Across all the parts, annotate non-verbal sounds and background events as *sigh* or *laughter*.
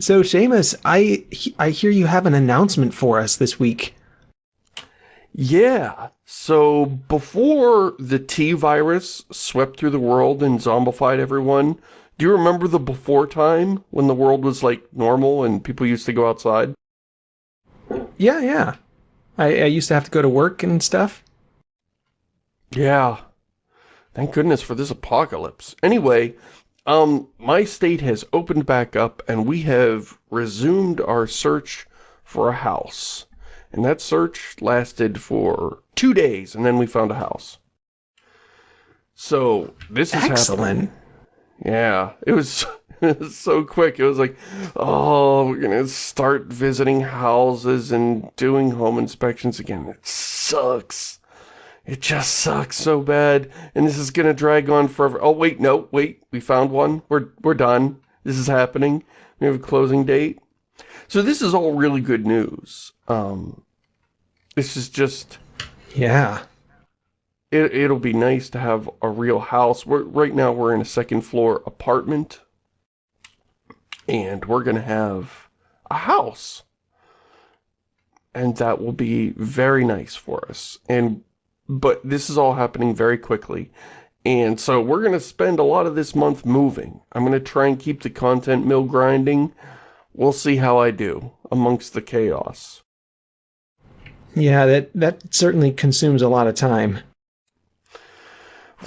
So, Shamus, I I hear you have an announcement for us this week. Yeah, so before the T-virus swept through the world and zombified everyone, do you remember the before time when the world was like normal and people used to go outside? Yeah, yeah. I, I used to have to go to work and stuff. Yeah. Thank goodness for this apocalypse. Anyway, um, my state has opened back up and we have resumed our search for a house. And that search lasted for two days and then we found a house. So, this is Excellent. happening. Yeah, it was, *laughs* it was so quick. It was like, oh, we're to start visiting houses and doing home inspections again. It sucks. It just sucks so bad, and this is gonna drag on forever. Oh, wait, no, wait, we found one. We're, we're done. This is happening. We have a closing date. So this is all really good news. Um, this is just... Yeah. It, it'll be nice to have a real house. We're, right now we're in a second floor apartment. And we're gonna have a house. And that will be very nice for us. And but this is all happening very quickly. And so we're going to spend a lot of this month moving. I'm going to try and keep the content mill grinding. We'll see how I do amongst the chaos. Yeah, that, that certainly consumes a lot of time.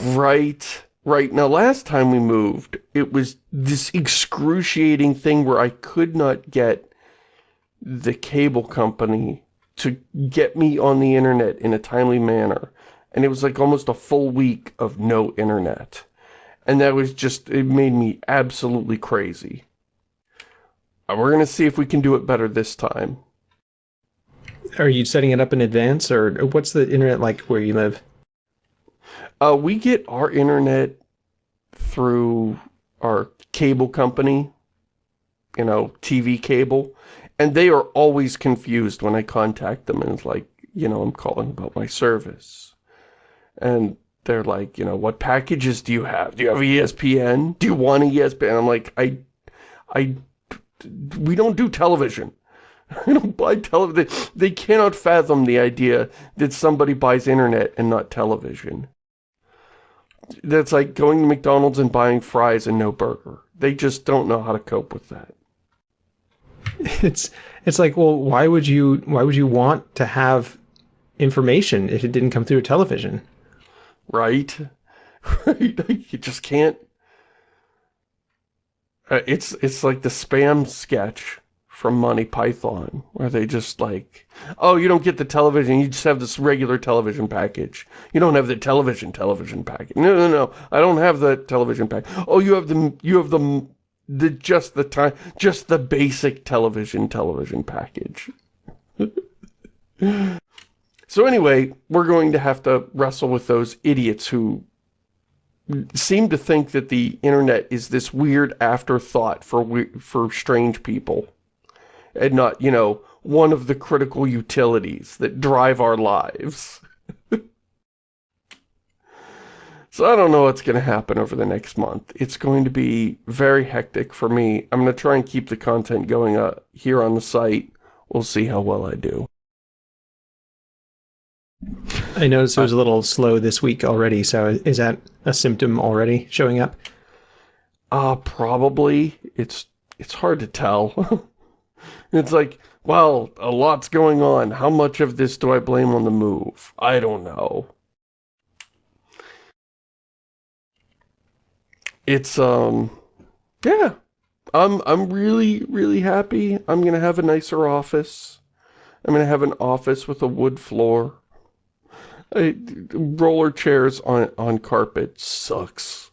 Right. Right. Now, last time we moved, it was this excruciating thing where I could not get the cable company to get me on the internet in a timely manner. And it was like almost a full week of no internet. And that was just, it made me absolutely crazy. Uh, we're going to see if we can do it better this time. Are you setting it up in advance, or what's the internet like where you live? Uh, we get our internet through our cable company, you know, TV cable. And they are always confused when I contact them and it's like, you know, I'm calling about my service. And they're like, you know, what packages do you have? Do you have ESPN? Do you want ESPN? I'm like, I, I, we don't do television. *laughs* I don't buy television. They, cannot fathom the idea that somebody buys internet and not television. That's like going to McDonald's and buying fries and no burger. They just don't know how to cope with that. *laughs* it's it's like, well, why would you why would you want to have information if it didn't come through a television? Right? *laughs* Right? you just can't. Uh, it's it's like the spam sketch from Monty Python, where they just like, oh, you don't get the television, you just have this regular television package. You don't have the television television package. No, no, no, I don't have the television package. Oh, you have the you have the the just the time just the basic television television package *laughs* so anyway we're going to have to wrestle with those idiots who seem to think that the internet is this weird afterthought for for strange people and not you know one of the critical utilities that drive our lives *laughs* So I don't know what's going to happen over the next month. It's going to be very hectic for me. I'm going to try and keep the content going uh, here on the site. We'll see how well I do. I noticed it was a little slow this week already, so is that a symptom already showing up? Uh, probably. It's, it's hard to tell. *laughs* it's like, well, a lot's going on. How much of this do I blame on the move? I don't know. it's um yeah i'm i'm really really happy i'm gonna have a nicer office i'm gonna have an office with a wood floor I, roller chairs on on carpet sucks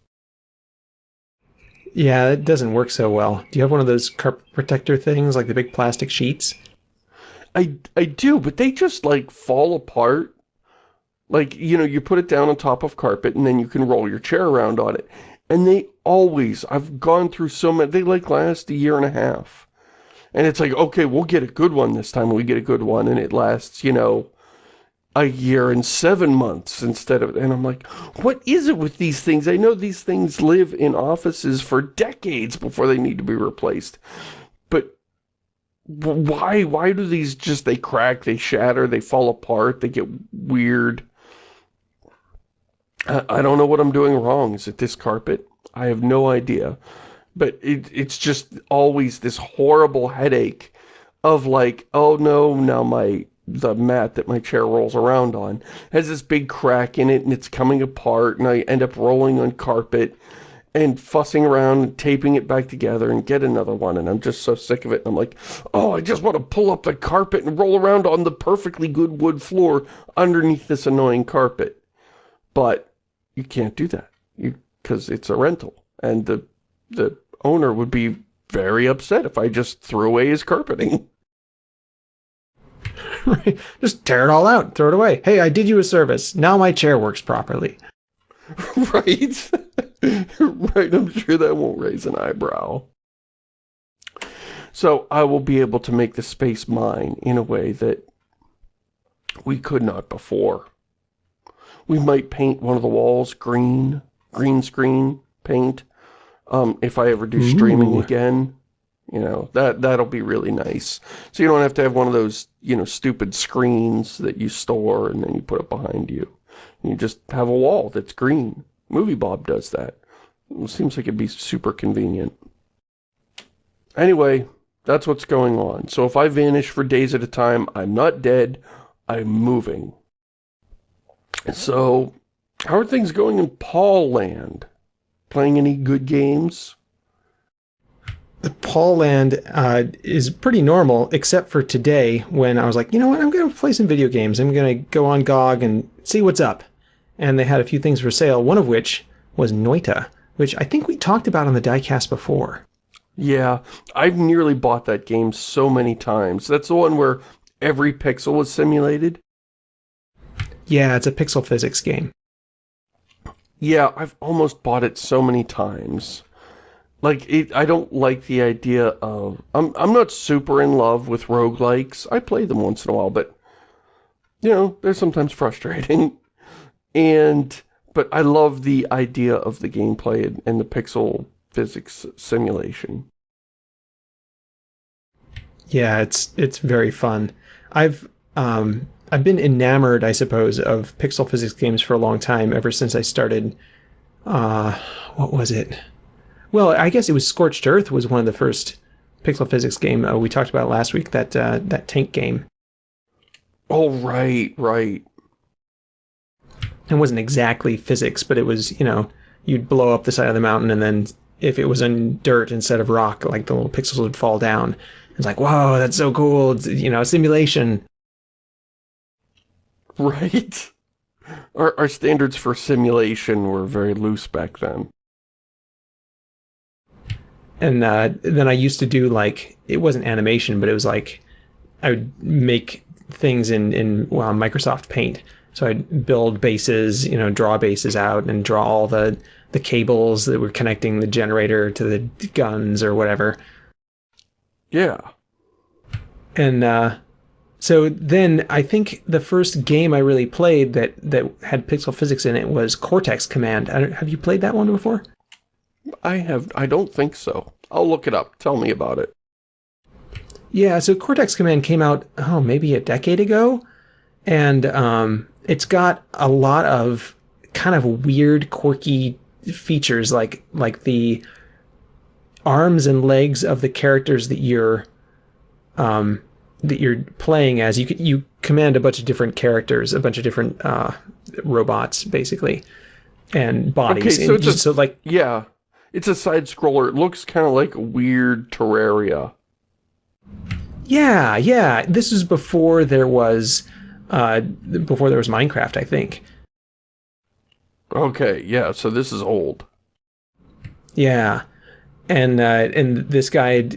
yeah it doesn't work so well do you have one of those carpet protector things like the big plastic sheets i i do but they just like fall apart like you know you put it down on top of carpet and then you can roll your chair around on it and they always, I've gone through so many, they like last a year and a half. And it's like, okay, we'll get a good one this time. We get a good one. And it lasts, you know, a year and seven months instead of, and I'm like, what is it with these things? I know these things live in offices for decades before they need to be replaced. But why why do these just they crack they shatter they fall apart they get weird I, I don't know what I'm doing wrong is it this carpet I have no idea but it, it's just always this horrible headache of like oh no now my the mat that my chair rolls around on. Has this big crack in it and it's coming apart and I end up rolling on carpet and fussing around and taping it back together and get another one and I'm just so sick of it and I'm like oh I just want to pull up the carpet and roll around on the perfectly good wood floor underneath this annoying carpet. But you can't do that because it's a rental and the the owner would be very upset if I just threw away his carpeting *laughs* *laughs* right just tear it all out throw it away hey I did you a service now my chair works properly *laughs* right *laughs* right, I'm sure that won't raise an eyebrow. So I will be able to make the space mine in a way that we could not before. We might paint one of the walls green, green screen paint. Um, if I ever do streaming Ooh. again, you know, that, that'll be really nice. So you don't have to have one of those, you know, stupid screens that you store and then you put it behind you. You just have a wall that's green. Movie Bob does that. It seems like it'd be super convenient. Anyway, that's what's going on. So if I vanish for days at a time, I'm not dead, I'm moving. So, how are things going in Paul Land? Playing any good games? The Paul Land uh, is pretty normal, except for today when I was like, you know what, I'm going to play some video games. I'm going to go on GOG and see what's up and they had a few things for sale, one of which was Noita, which I think we talked about on the diecast before. Yeah, I've nearly bought that game so many times. That's the one where every pixel was simulated? Yeah, it's a pixel physics game. Yeah, I've almost bought it so many times. Like, it, I don't like the idea of... I'm, I'm not super in love with roguelikes. I play them once in a while, but... You know, they're sometimes frustrating. *laughs* And, but I love the idea of the gameplay and, and the pixel physics simulation. Yeah, it's it's very fun. I've um, I've been enamored, I suppose, of pixel physics games for a long time, ever since I started. Uh, what was it? Well, I guess it was Scorched Earth was one of the first pixel physics game uh, we talked about last week. That uh, that tank game. Oh right, right it wasn't exactly physics, but it was, you know, you'd blow up the side of the mountain and then if it was in dirt instead of rock, like the little pixels would fall down. It's like, whoa, that's so cool. It's, you know, a simulation. Right. *laughs* Our, our standards for simulation were very loose back then. And uh, then I used to do like, it wasn't animation, but it was like, I would make things in, in well, Microsoft Paint so I'd build bases, you know, draw bases out and draw all the, the cables that were connecting the generator to the guns or whatever. Yeah. And uh, so then I think the first game I really played that, that had pixel physics in it was Cortex Command. Have you played that one before? I have. I don't think so. I'll look it up. Tell me about it. Yeah, so Cortex Command came out, oh, maybe a decade ago. And um, it's got a lot of kind of weird, quirky features, like like the arms and legs of the characters that you're um, that you're playing as. You you command a bunch of different characters, a bunch of different uh, robots, basically, and bodies. Okay, so it's a, so like yeah, it's a side scroller. It looks kind of like a weird Terraria. Yeah, yeah. This is before there was uh, before there was Minecraft, I think. Okay, yeah, so this is old. Yeah, and uh, and this guy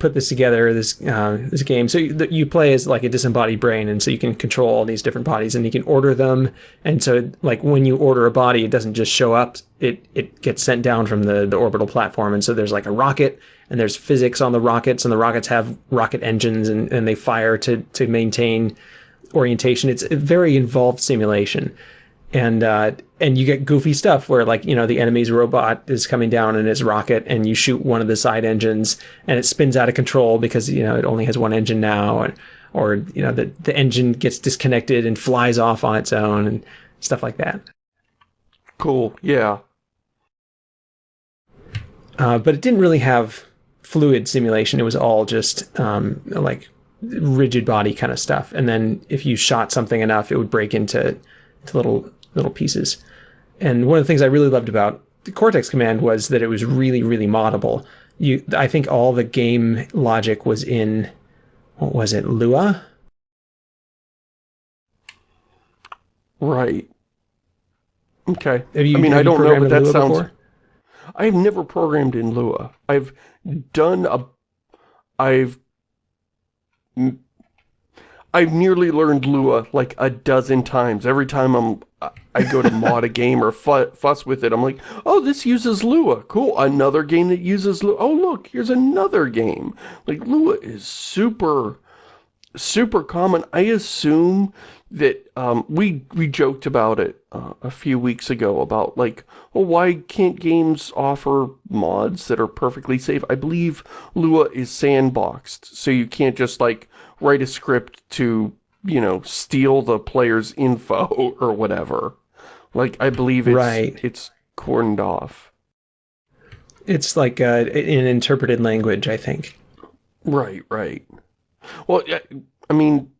put this together, this uh, this game. So you, you, play as like a disembodied brain, and so you can control all these different bodies, and you can order them. And so like when you order a body, it doesn't just show up; it it gets sent down from the the orbital platform. And so there's like a rocket, and there's physics on the rockets, and the rockets have rocket engines, and, and they fire to to maintain orientation. It's a very involved simulation. And uh, and you get goofy stuff where like you know the enemy's robot is coming down in his rocket and you shoot one of the side engines and it spins out of control because you know it only has one engine now and or you know the the engine gets disconnected and flies off on its own and stuff like that. Cool. Yeah. Uh, but it didn't really have fluid simulation. It was all just um, like rigid body kind of stuff. And then if you shot something enough, it would break into, into little little pieces. And one of the things I really loved about the Cortex command was that it was really, really moddable. You, I think all the game logic was in, what was it, Lua? Right. Okay. You, I mean, I don't know, but that Lua sounds... Before? I've never programmed in Lua. I've done a... I've... I've nearly learned Lua like a dozen times. Every time I'm, I go to *laughs* mod a game or fuss with it, I'm like, oh, this uses Lua. Cool. Another game that uses Lua. Oh, look, here's another game. Like, Lua is super, super common. I assume that um, we we joked about it uh, a few weeks ago about like, well, why can't games offer mods that are perfectly safe? I believe Lua is sandboxed, so you can't just like write a script to, you know, steal the player's info *laughs* or whatever. Like, I believe it's, right. it's cordoned off. It's like uh, an interpreted language, I think. Right, right. Well, I mean,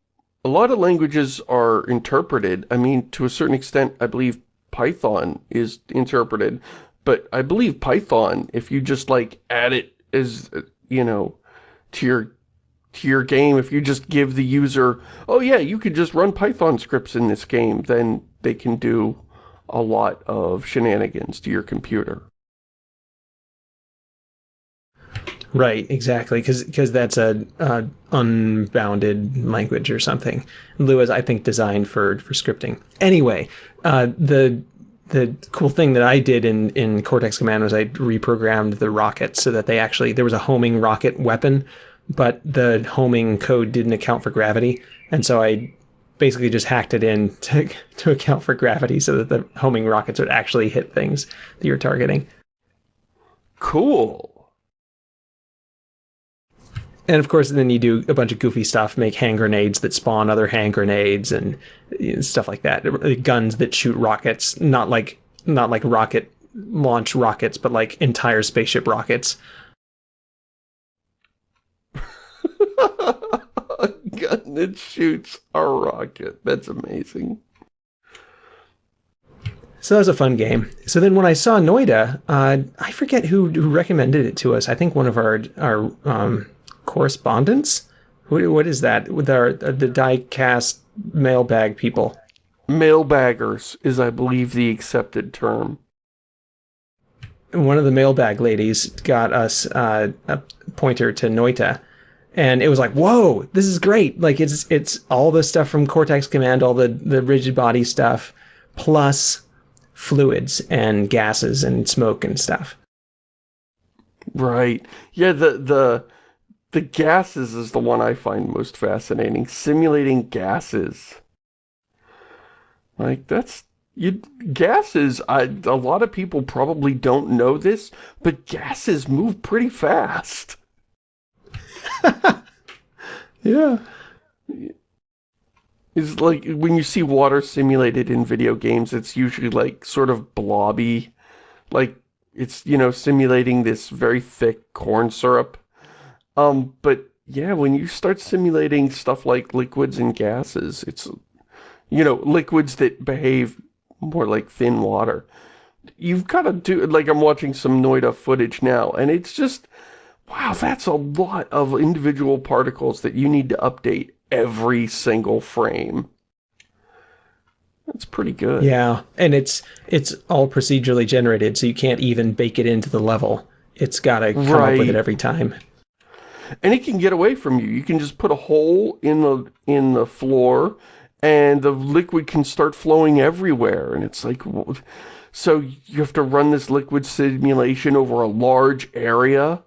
a lot of languages are interpreted. I mean, to a certain extent, I believe Python is interpreted. But I believe Python, if you just, like, add it as, you know, to your to your game, if you just give the user, oh yeah, you could just run Python scripts in this game, then they can do a lot of shenanigans to your computer. Right, exactly, because that's a, a, unbounded language or something. Lua is, I think, designed for for scripting. Anyway, uh, the the cool thing that I did in in Cortex Command was I reprogrammed the rockets so that they actually there was a homing rocket weapon, but the homing code didn't account for gravity, and so I basically just hacked it in to *laughs* to account for gravity so that the homing rockets would actually hit things that you're targeting. Cool. And of course, then you do a bunch of goofy stuff, make hand grenades that spawn other hand grenades and stuff like that. Guns that shoot rockets, not like not like rocket launch rockets, but like entire spaceship rockets. A *laughs* gun that shoots a rocket. That's amazing. So that was a fun game. So then when I saw Noita, uh, I forget who, who recommended it to us. I think one of our our um, correspondents. What, what is that? With our the diecast mailbag people. Mailbaggers is, I believe, the accepted term. One of the mailbag ladies got us uh, a pointer to Noita, and it was like, whoa, this is great. Like it's it's all the stuff from Cortex Command, all the the rigid body stuff, plus fluids and gases and smoke and stuff. Right. Yeah, the the the gases is the one I find most fascinating. Simulating gases. Like, that's... You, gases, I, a lot of people probably don't know this, but gases move pretty fast. *laughs* yeah. It's like, when you see water simulated in video games, it's usually like sort of blobby. Like, it's, you know, simulating this very thick corn syrup. Um, but yeah, when you start simulating stuff like liquids and gases, it's, you know, liquids that behave more like thin water. You've got to do, like I'm watching some Noita footage now, and it's just, wow, that's a lot of individual particles that you need to update every single frame. That's pretty good. Yeah, and it's it's all procedurally generated, so you can't even bake it into the level. It's got to come right. up with it every time and it can get away from you. You can just put a hole in the in the floor and the liquid can start flowing everywhere and it's like so you have to run this liquid simulation over a large area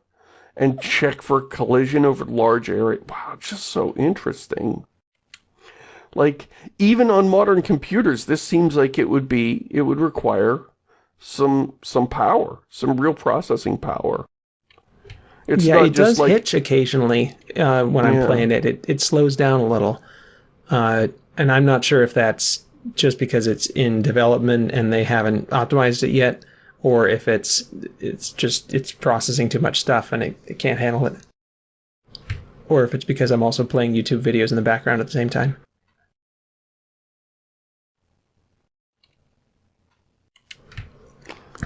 and check for collision over large area. Wow, just so interesting. Like, even on modern computers, this seems like it would be, it would require some, some power, some real processing power. It's yeah, it does like, hitch occasionally uh, when I'm playing it. it. It slows down a little. Uh, and I'm not sure if that's just because it's in development and they haven't optimized it yet, or if it's it's just it's processing too much stuff and it, it can't handle it. Or if it's because I'm also playing YouTube videos in the background at the same time.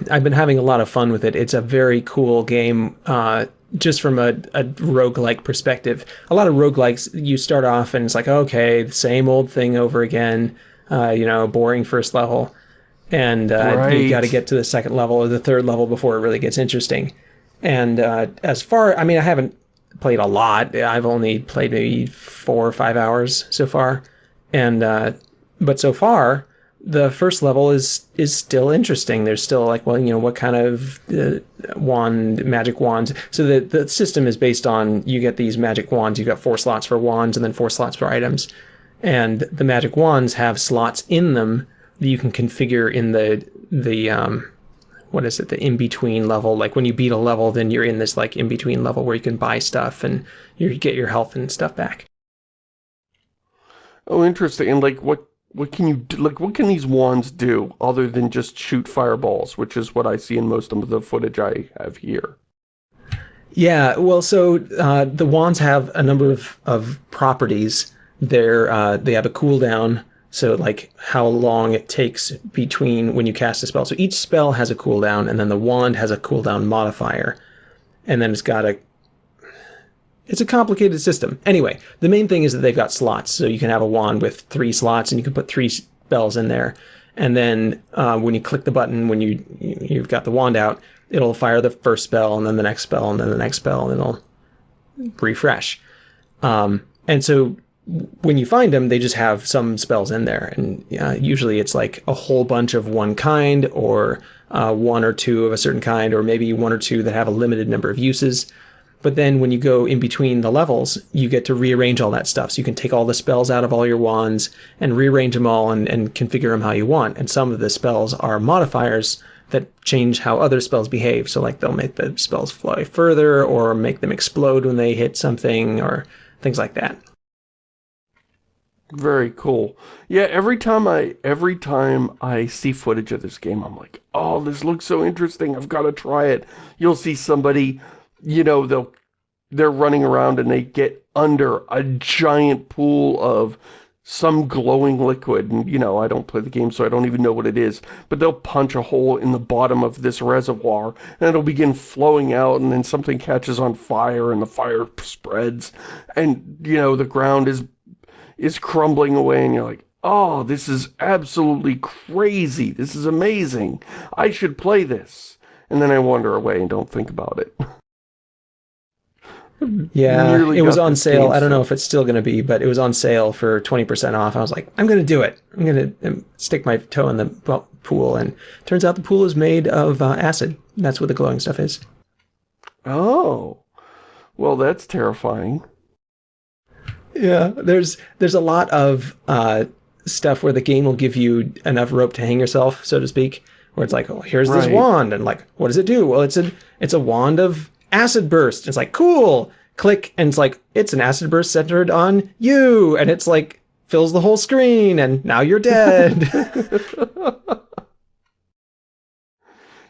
I've been having a lot of fun with it. It's a very cool game. Uh, just from a, a roguelike perspective. A lot of roguelikes, you start off and it's like, okay, the same old thing over again, uh, you know, boring first level. And uh, right. you got to get to the second level or the third level before it really gets interesting. And uh, as far, I mean, I haven't played a lot. I've only played maybe four or five hours so far. And, uh, but so far, the first level is is still interesting. There's still like, well, you know, what kind of uh, wand, magic wands. So the the system is based on you get these magic wands. You've got four slots for wands and then four slots for items, and the magic wands have slots in them that you can configure in the the um, what is it the in between level. Like when you beat a level, then you're in this like in between level where you can buy stuff and you get your health and stuff back. Oh, interesting. And like, what what can you do, like what can these wands do other than just shoot fireballs which is what i see in most of the footage i have here yeah well so uh, the wands have a number of, of properties they're uh, they have a cooldown so like how long it takes between when you cast a spell so each spell has a cooldown and then the wand has a cooldown modifier and then it's got a it's a complicated system. Anyway, the main thing is that they've got slots. So you can have a wand with three slots and you can put three spells in there. And then uh, when you click the button, when you, you've got the wand out, it'll fire the first spell and then the next spell and then the next spell and it'll refresh. Um, and so when you find them, they just have some spells in there. And uh, usually it's like a whole bunch of one kind or uh, one or two of a certain kind, or maybe one or two that have a limited number of uses. But then when you go in between the levels, you get to rearrange all that stuff. So you can take all the spells out of all your wands and rearrange them all and, and configure them how you want. And some of the spells are modifiers that change how other spells behave. So like they'll make the spells fly further or make them explode when they hit something or things like that. Very cool. Yeah, every time I every time I see footage of this game, I'm like, oh, this looks so interesting. I've got to try it. You'll see somebody you know, they'll they're running around and they get under a giant pool of some glowing liquid and you know I don't play the game so I don't even know what it is but they'll punch a hole in the bottom of this reservoir and it'll begin flowing out and then something catches on fire and the fire spreads and you know the ground is is crumbling away and you're like oh this is absolutely crazy this is amazing I should play this and then I wander away and don't think about it *laughs* Yeah, it was on sale. I don't know if it's still going to be, but it was on sale for 20% off. I was like, I'm going to do it. I'm going to um, stick my toe in the pool. And turns out the pool is made of uh, acid. That's what the glowing stuff is. Oh, well, that's terrifying. Yeah, there's there's a lot of uh, stuff where the game will give you enough rope to hang yourself, so to speak. Where it's like, oh, here's right. this wand, and like, what does it do? Well, it's a it's a wand of acid burst. It's like, cool. Click, and it's like, it's an acid burst centered on you. And it's like, fills the whole screen, and now you're dead. *laughs*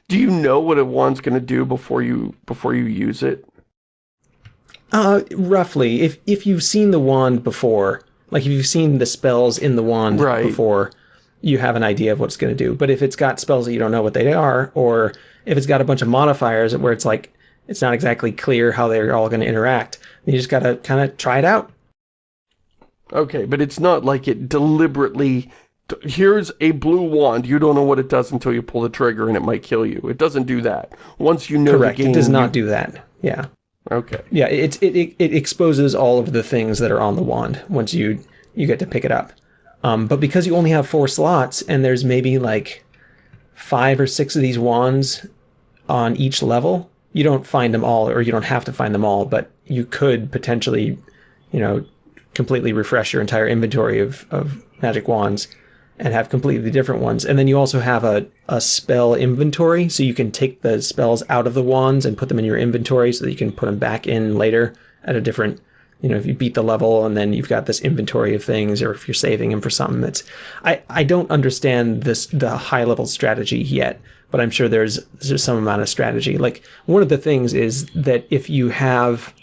do you know what a wand's going to do before you before you use it? Uh, roughly. If if you've seen the wand before, like if you've seen the spells in the wand right. before, you have an idea of what it's going to do. But if it's got spells that you don't know what they are, or if it's got a bunch of modifiers where it's like it's not exactly clear how they're all going to interact. You just got to kind of try it out. Okay, but it's not like it deliberately... Here's a blue wand. You don't know what it does until you pull the trigger and it might kill you. It doesn't do that. Once you know Correct. the game... it does not you... do that. Yeah. Okay. Yeah, it, it, it exposes all of the things that are on the wand once you, you get to pick it up. Um, but because you only have four slots and there's maybe like five or six of these wands on each level, you don't find them all or you don't have to find them all, but you could potentially, you know, completely refresh your entire inventory of, of magic wands and have completely different ones. And then you also have a, a spell inventory, so you can take the spells out of the wands and put them in your inventory so that you can put them back in later at a different, you know, if you beat the level and then you've got this inventory of things, or if you're saving them for something. That's I, I don't understand this the high level strategy yet, but I'm sure there's there's some amount of strategy. Like one of the things is that if you have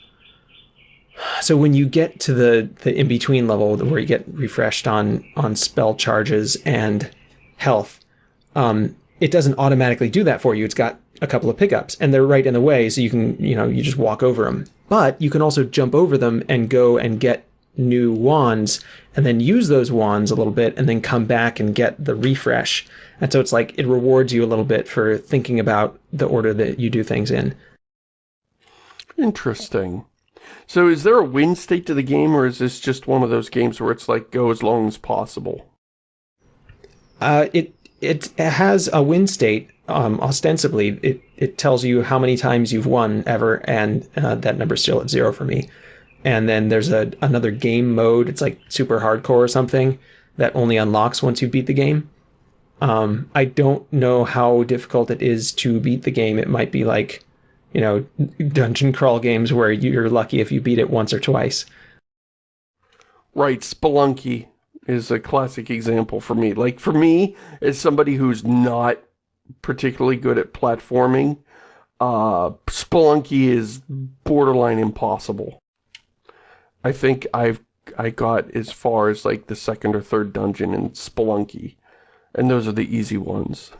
so when you get to the the in between level where you get refreshed on on spell charges and health, um, it doesn't automatically do that for you. It's got a couple of pickups and they're right in the way, so you can you know you just walk over them. But you can also jump over them and go and get new wands and then use those wands a little bit and then come back and get the refresh. And so it's like it rewards you a little bit for thinking about the order that you do things in. Interesting. So is there a win state to the game, or is this just one of those games where it's like go as long as possible? Uh, it it has a win state. Um, ostensibly, it it tells you how many times you've won ever, and uh, that number's still at zero for me. And then there's a another game mode. It's like super hardcore or something that only unlocks once you beat the game. Um, I don't know how difficult it is to beat the game. It might be like you know, dungeon crawl games where you're lucky if you beat it once or twice. Right, Spelunky is a classic example for me. Like, for me, as somebody who's not particularly good at platforming, uh, Spelunky is borderline impossible. I think I've I got as far as like the second or third dungeon in Spelunky, and those are the easy ones.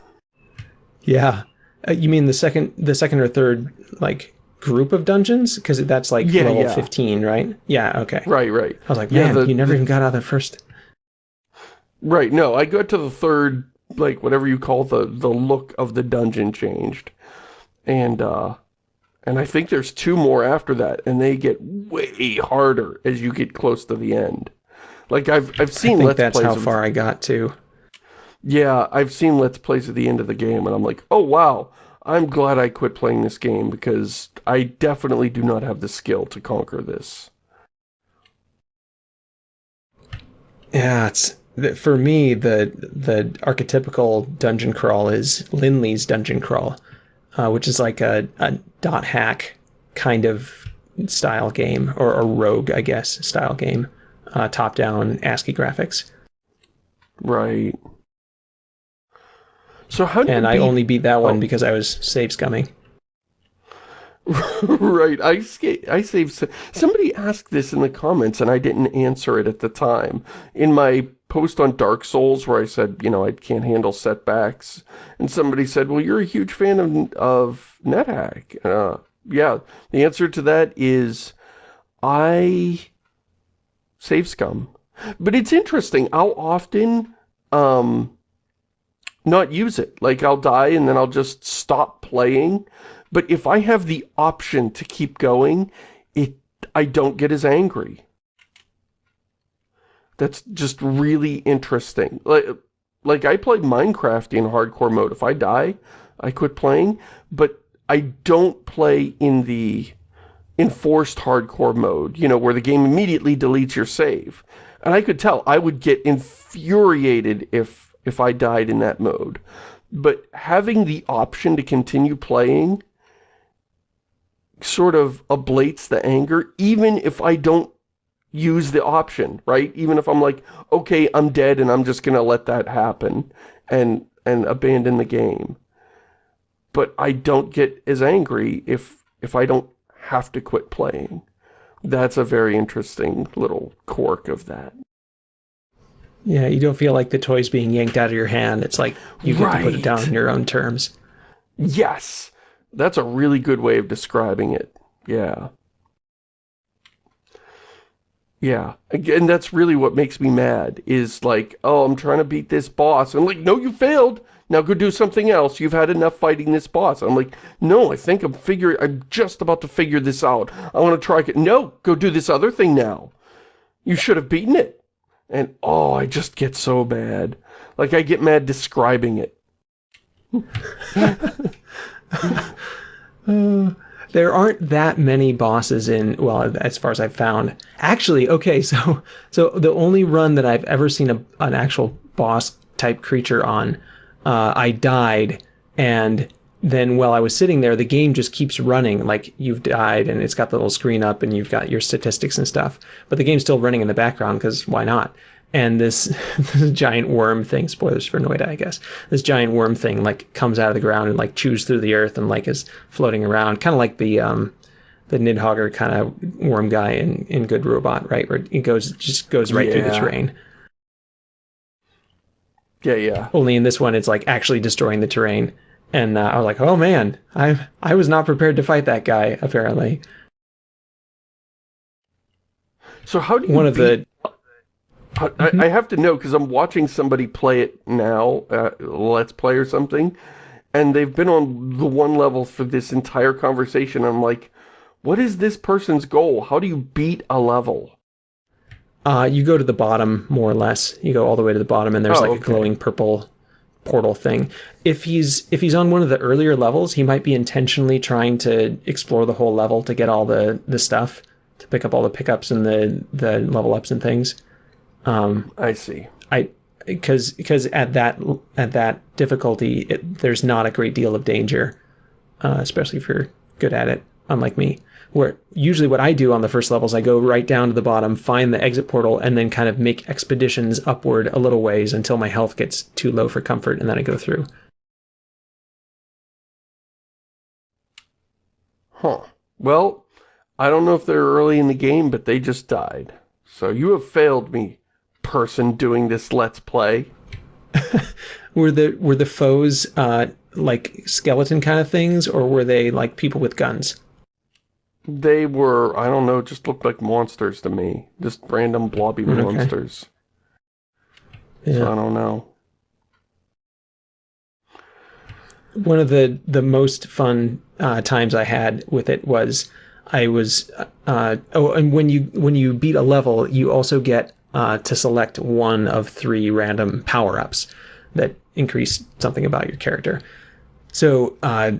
Yeah, uh, you mean the second, the second or third, like group of dungeons? Because that's like yeah, level yeah. fifteen, right? Yeah. Okay. Right. Right. I was like, man, yeah, the, you never the, even got out of the first. Right. No, I got to the third, like whatever you call the the look of the dungeon changed, and uh, and I think there's two more after that, and they get way harder as you get close to the end. Like I've I've seen. I think that's how far I got to. Yeah, I've seen Let's Plays at the end of the game, and I'm like, oh wow, I'm glad I quit playing this game, because I definitely do not have the skill to conquer this. Yeah, it's for me the the archetypical dungeon crawl is Linley's dungeon crawl, uh, which is like a, a dot hack kind of style game or a rogue, I guess, style game, uh, top down ASCII graphics. Right. So how And I only beat that one oh. because I was save scumming. *laughs* right, I, I saved... Somebody asked this in the comments and I didn't answer it at the time. In my post on Dark Souls where I said, you know, I can't handle setbacks. And somebody said, well, you're a huge fan of, of NetHack. Uh, yeah, the answer to that is I save scum. But it's interesting. I'll often... Um, not use it. Like, I'll die and then I'll just stop playing. But if I have the option to keep going, it I don't get as angry. That's just really interesting. Like, like I played Minecraft in hardcore mode. If I die, I quit playing. But I don't play in the enforced hardcore mode, you know, where the game immediately deletes your save. And I could tell I would get infuriated if if I died in that mode. But having the option to continue playing sort of ablates the anger, even if I don't use the option, right? Even if I'm like, okay, I'm dead and I'm just going to let that happen and, and abandon the game. But I don't get as angry if, if I don't have to quit playing. That's a very interesting little quirk of that. Yeah, you don't feel like the toy's being yanked out of your hand. It's like you get right. to put it down in your own terms. Yes. That's a really good way of describing it. Yeah. Yeah. Again, that's really what makes me mad, is like, oh, I'm trying to beat this boss. I'm like, no, you failed. Now go do something else. You've had enough fighting this boss. I'm like, no, I think I'm figuring, I'm just about to figure this out. I want to try it. No, go do this other thing now. You should have beaten it. And, oh, I just get so bad. Like, I get mad describing it. uh, *laughs* there aren't that many bosses in well as far as i've found actually okay so so the only run that i've ever seen a, an actual boss type creature on uh, i died and then while i was sitting there the game just keeps running. Like you've died and it's got the little screen up and you've got your statistics and stuff but the game's still running in the background because why not? And this, *laughs* this giant worm thing spoilers for noita i guess. This giant worm thing like comes out of the ground and like chews through the earth and like is floating around kind of like the um the nidhogger kind of worm guy in in good robot right? Where it goes just goes right through the terrain. Yeah, yeah. only in this one it's like actually destroying the terrain and uh, i was like oh man i i was not prepared to fight that guy apparently So how do you one of the I, Mm-hmm. I I have to know because I'm watching somebody play it now, uh, Let's Play or something, and they've been on the one level for this entire conversation. I'm like, what is this person's goal? How do you beat a level? Uh, you go to the bottom more or less. You go all the way to the bottom, and there's Oh, like okay. a glowing purple portal thing. If he's if he's on one of the earlier levels, he might be intentionally trying to explore the whole level to get all the the stuff to pick up all the pickups and the the level ups and things. Um, I see. I because because at that at that difficulty, it, there's not a great deal of danger, uh, especially if you're good at it. Unlike me, where usually what I do on the first levels, I go right down to the bottom, find the exit portal, and then kind of make expeditions upward a little ways until my health gets too low for comfort, and then I go through. Huh. Well, I don't know if they're early in the game, but they just died. So you have failed me, person doing this Let's Play. *laughs* Were the were the foes uh, like skeleton kind of things, or were they like people with guns? They were, I don't know, just looked like monsters to me. Just random blobby Okay. monsters. So I don't know. one of the the most fun uh, times I had with it was I was uh, oh and when you when you beat a level you also get uh, to select one of three random power ups that increase something about your character. So uh,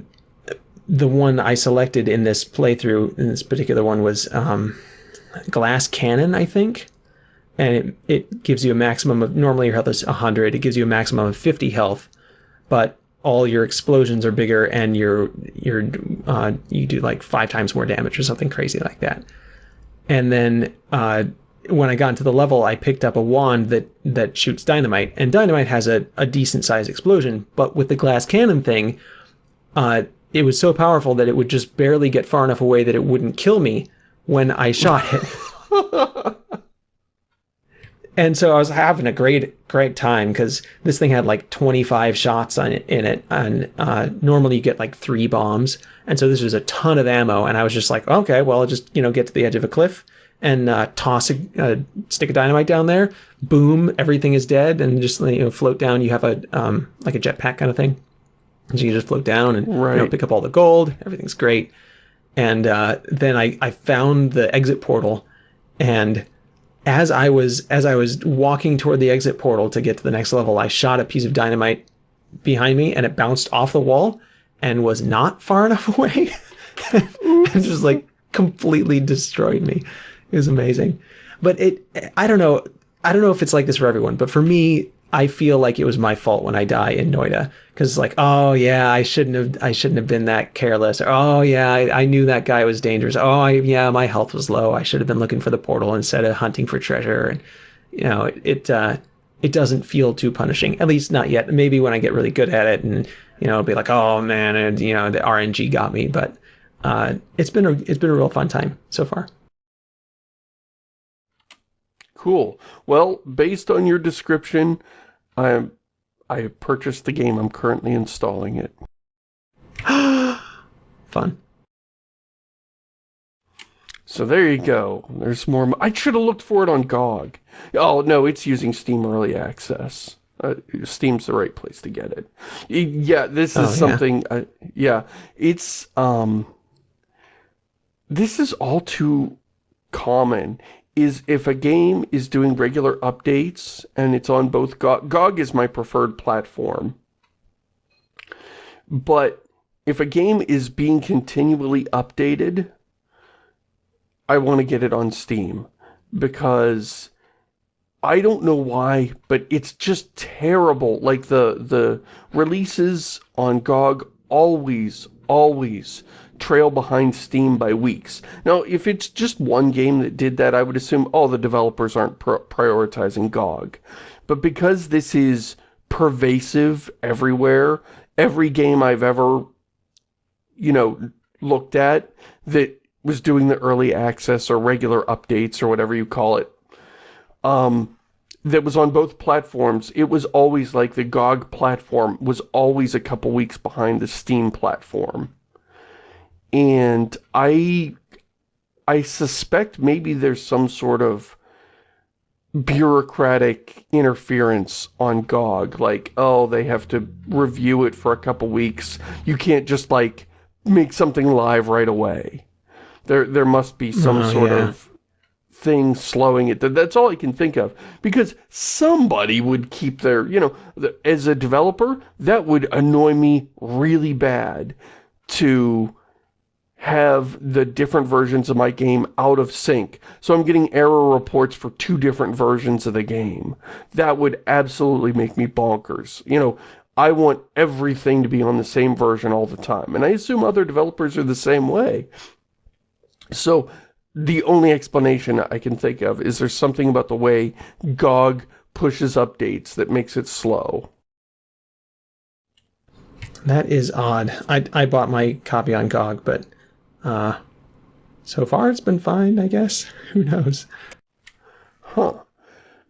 the one I selected in this playthrough in this particular one was um, glass cannon I think. And it, it gives you a maximum of normally your health is 100. It gives you a maximum of 50 health, but all your explosions are bigger and your your uh, you do like five times more damage or something crazy like that. And then uh, when I got into the level, I picked up a wand that that shoots dynamite, and dynamite has a, a decent sized explosion. But with the glass cannon thing, uh, it was so powerful that it would just barely get far enough away that it wouldn't kill me when I shot it. *laughs* And so I was having a great, great time because this thing had like 25 shots on it, in it, and uh, normally you get like three bombs, and so this was a ton of ammo. And I was just like, okay, well, I'll just you know get to the edge of a cliff and uh, toss a, a stick of dynamite down there. Boom, everything is dead, and just you know float down. You have a um, like a jetpack kind of thing, so you just float down and you know, pick up all the gold. Everything's great. And uh, then I I found the exit portal, and as I was as I was walking toward the exit portal to get to the next level, I shot a piece of dynamite behind me and it bounced off the wall and was not far *laughs* enough away. *laughs* and just like completely destroyed me. It was amazing. But it I don't know I don't know if it's like this for everyone, but for me I feel like it was my fault when I die in Noita because like, oh yeah, I shouldn't have, I shouldn't have been that careless. Or, oh yeah, I, I knew that guy was dangerous. Oh I, yeah, my health was low. I should have been looking for the portal instead of hunting for treasure. And you know, it, it, uh, it doesn't feel too punishing. At least not yet. Maybe when I get really good at it, and you know, it'll be like, oh man, and you know, the RNG got me. But uh, it's been a, it's been a real fun time so far. Cool. Well, based on your description, I I purchased the game. I'm currently installing it. *gasps* fun. So there you go. There's more. I should have looked for it on GOG. Oh, no, it's using Steam Early Access. Uh, Steam's the right place to get it. Yeah, this is Oh, yeah. something, uh, yeah, it's, um, this is all too common, is if a game is doing regular updates, and it's on both GOG, GOG is my preferred platform, but if a game is being continually updated, I want to get it on Steam because I don't know why, but it's just terrible. Like the the releases on GOG always, always trail behind Steam by weeks. Now, if it's just one game that did that, I would assume all the developers aren't prioritizing GOG. But because this is pervasive everywhere, every game I've ever, you know, looked at that was doing the early access or regular updates or whatever you call it, um, that was on both platforms, it was always like the GOG platform was always a couple weeks behind the Steam platform. And I, I suspect maybe there's some sort of bureaucratic interference on GOG. Like, oh, they have to review it for a couple weeks. You can't just, like, make something live right away. There, there must be some oh, sort yeah. of thing slowing it. That's all I can think of. Because somebody would keep their, you know, as a developer, that would annoy me really bad to have the different versions of my game out of sync. So I'm getting error reports for two different versions of the game. That would absolutely make me bonkers. You know, I want everything to be on the same version all the time. And I assume other developers are the same way. So the only explanation I can think of is there's something about the way GOG pushes updates that makes it slow. That is odd. I, I bought my copy on GOG, but uh, so far it's been fine, I guess. *laughs* Who knows? Huh.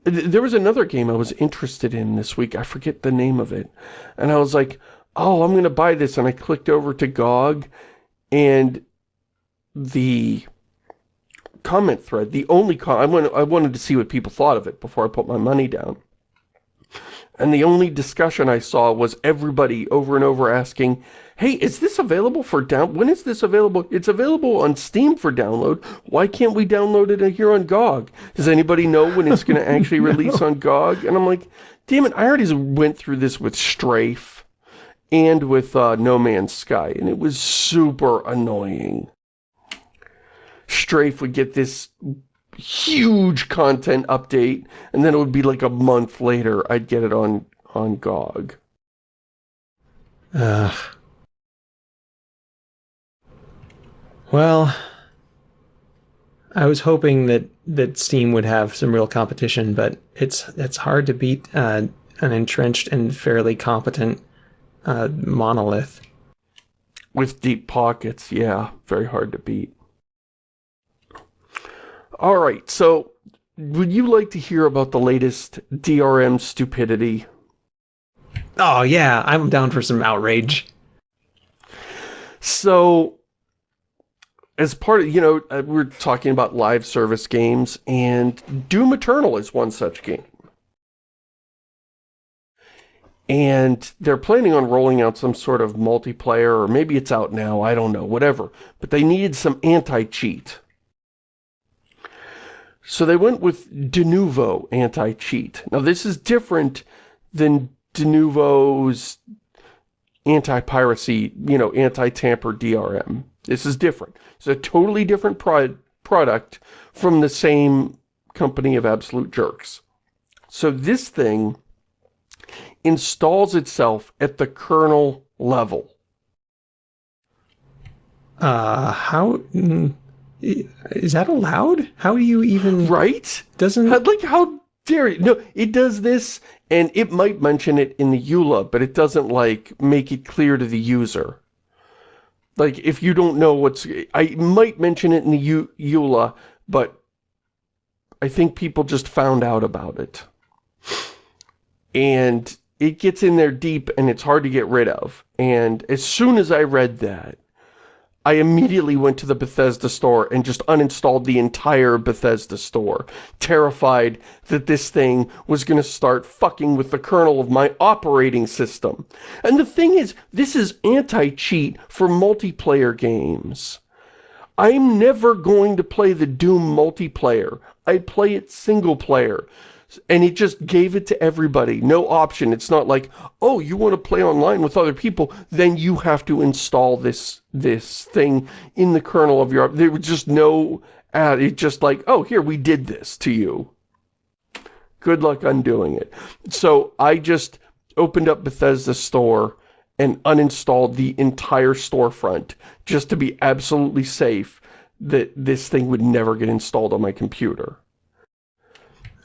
There was another game I was interested in this week. I forget the name of it. And I was like, oh, I'm going to buy this. And I clicked over to GOG, and the comment thread, the only I, wanted, I wanted to see what people thought of it before I put my money down. And the only discussion I saw was everybody over and over asking, hey, is this available for down, when is this available? It's available on Steam for download. Why can't we download it here on GOG? Does anybody know when it's going *laughs* to actually no. release on GOG? And I'm like, damn it, I already went through this with Strafe and with uh, No Man's Sky, and it was super annoying. Strafe would get this huge content update, and then it would be like a month later I'd get it on, on GOG. Ugh. Well, I was hoping that, that Steam would have some real competition, but it's it's hard to beat uh, an entrenched and fairly competent uh, monolith. With deep pockets, yeah, very hard to beat. All right, so would you like to hear about the latest DRM stupidity? Oh, yeah, I'm down for some outrage. So, as part of, you know, uh, we're talking about live service games, and Doom Eternal is one such game. And they're planning on rolling out some sort of multiplayer, or maybe it's out now, I don't know, whatever. But they needed some anti-cheat. So they went with Denuvo anti-cheat. Now this is different than Denuvo's anti-piracy, you know, anti-tamper DRM. This is different. It's a totally different pro product from the same company of absolute jerks. So this thing installs itself at the kernel level. Uh, how... Is that allowed? How do you even... *sighs* Right? Doesn't... Like, how dare you? No, it does this, and it might mention it in the EULA, but it doesn't, like, make it clear to the user. Like, if you don't know what's... I might mention it in the EULA, but I think people just found out about it. And it gets in there deep, and it's hard to get rid of. And as soon as I read that, I immediately went to the Bethesda store and just uninstalled the entire Bethesda store, terrified that this thing was going to start fucking with the kernel of my operating system. And the thing is, this is anti-cheat for multiplayer games. I'm never going to play the Doom multiplayer. I play it single player. And it just gave it to everybody. No option. It's not like, oh, you want to play online with other people, then you have to install this this thing in the kernel of your... There was just no... ad. it's just like, oh, here, we did this to you. Good luck undoing it. So I just opened up Bethesda Store and uninstalled the entire storefront just to be absolutely safe that this thing would never get installed on my computer.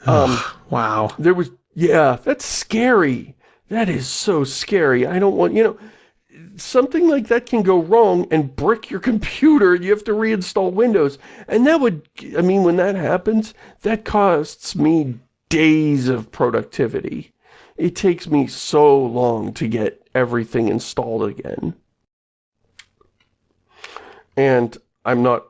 Um, wow. There was, yeah, that's scary. That is so scary. I don't want, you know, something like that can go wrong and brick your *laughs* computer. and You have to reinstall Windows. And that would, I mean, when that happens, that costs me days of productivity. It takes me so long to get everything installed again. And I'm not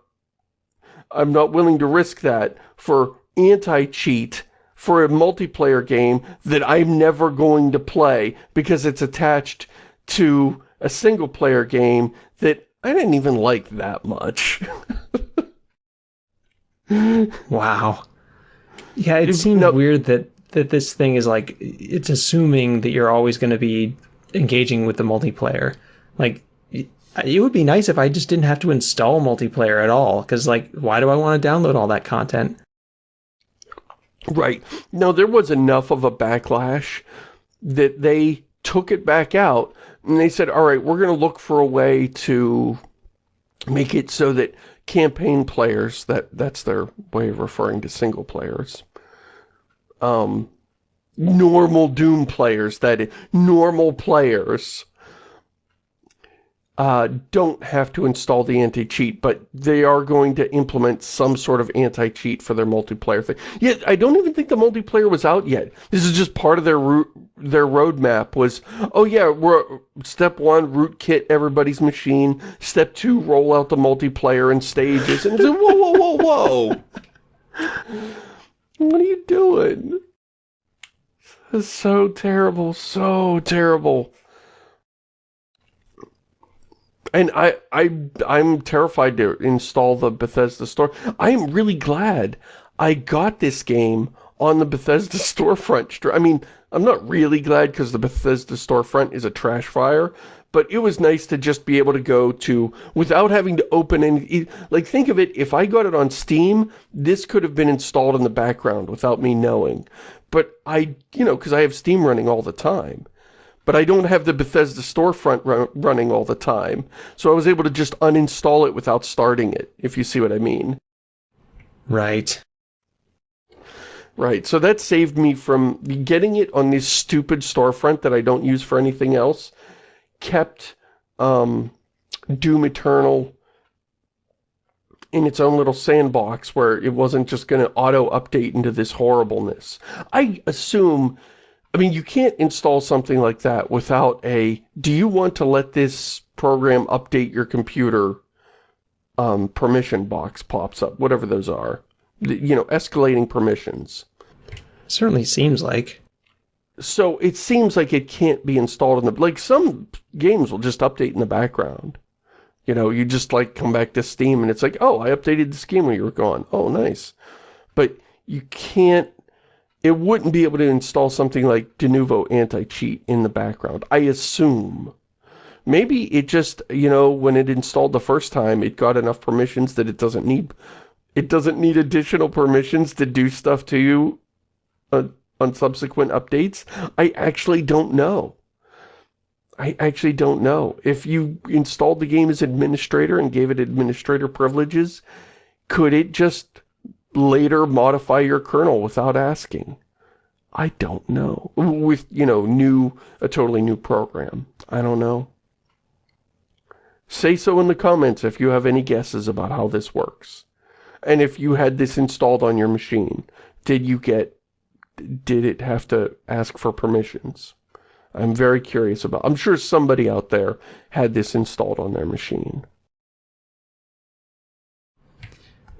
I'm not willing to risk that for anti-cheat for a multiplayer game that I'm never going to play because it's attached to a single-player game that I didn't even like that much. *laughs* wow. Yeah, it seems no, weird that, that this thing is like, it's assuming that you're always going to be engaging with the multiplayer. Like, it would be nice if I just didn't have to install multiplayer at all, because, like, why do I want to download all that content? Right. Now, there was enough of a backlash that they took it back out, and they said, all right, we're going to look for a way to make it so that campaign players, that that's their way of referring to single players, um, normal Doom players, that is, normal players uh, don't have to install the anti-cheat, but they are going to implement some sort of anti-cheat for their multiplayer thing. Yet, I don't even think the multiplayer was out yet. This is just part of their root, their roadmap was, oh yeah, we're step one, rootkit everybody's machine. Step two, roll out the multiplayer in stages. And it's like, whoa, whoa, whoa, whoa. *laughs* what are you doing? This is so terrible, so terrible. And I, I, I'm terrified to install the Bethesda store. I am really glad I got this game on the Bethesda *laughs* storefront. I mean, I'm not really glad because the Bethesda storefront is a trash fire, but it was nice to just be able to go to, without having to open any, like think of it, if I got it on Steam, this could have been installed in the background without me knowing. But I, you know, because I have Steam running all the time but I don't have the Bethesda storefront run running all the time. So I was able to just uninstall it without starting it, if you see what I mean. Right. Right, so that saved me from getting it on this stupid storefront that I don't use for anything else, kept um, Doom Eternal in its own little sandbox where it wasn't just going to auto-update into this horribleness. I assume I mean, you can't install something like that without a, do you want to let this program update your computer um, permission box pops up, whatever those are. You know, escalating permissions. Certainly seems like. So it seems like it can't be installed in the, like some games will just update in the background. You know, you just like come back to Steam and it's like, oh, I updated the game when you were gone. Oh, nice. But you can't it wouldn't be able to install something like Denuvo anti-cheat in the background, I assume. Maybe it just, you know, when it installed the first time, it got enough permissions that it doesn't need, it doesn't need additional permissions to do stuff to you on subsequent updates. I actually don't know. I actually don't know. If you installed the game as administrator and gave it administrator privileges, could it just later modify your kernel without asking? I don't know. With, you know, new, a totally new program. I don't know. Say so in the comments if you have any guesses about how this works. And if you had this installed on your machine, did you get, did it have to ask for permissions? I'm very curious about, I'm sure somebody out there had this installed on their machine.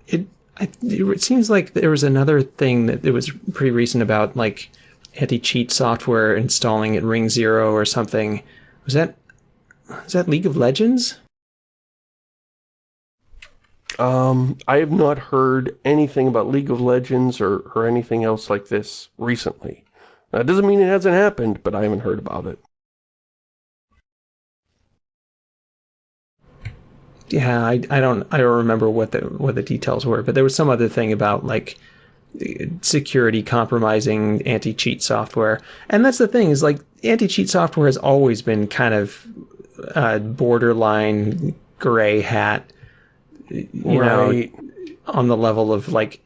It I, it seems like there was another thing that it was pretty recent about like anti-cheat software installing at Ring Zero or something. Was that was that League of Legends? Um, I have not heard anything about League of Legends or, or anything else like this recently. That doesn't mean it hasn't happened, but I haven't heard about it. Yeah, I, I don't I don't remember what the what the details were, but there was some other thing about like security compromising anti-cheat software. And that's the thing is like anti-cheat software has always been kind of uh, borderline gray hat, you right. know, on the level of like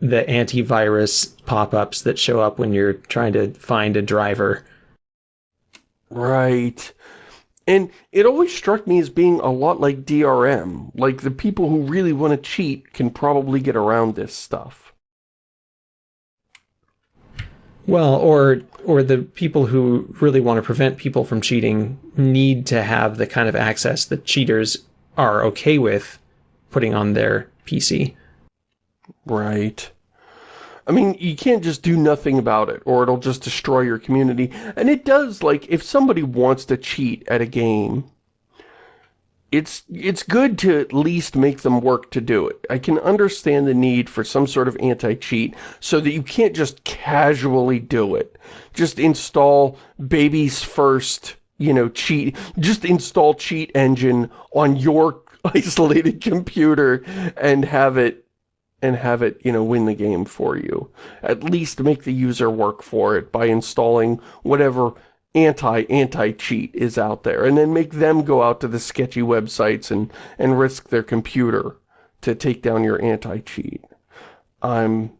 the antivirus pop-ups that show up when you're trying to find a driver. Right. And it always struck me as being a lot like DRM. Like, the people who really want to cheat can probably get around this stuff. Well, or or the people who really want to prevent people from cheating need to have the kind of access that cheaters are okay with putting on their PC. Right. I mean, you can't just do nothing about it, or it'll just destroy your community. And it does, like, if somebody wants to cheat at a game, it's it's good to at least make them work to do it. I can understand the need for some sort of anti-cheat so that you can't just casually do it. Just install baby's first, you know, cheat. Just install cheat engine on your *laughs* isolated computer and have it and have it, you know, win the game for you. At least make the user work for it by installing whatever anti-anti-cheat is out there and then make them go out to the sketchy websites and and risk their computer to take down your anti-cheat i'm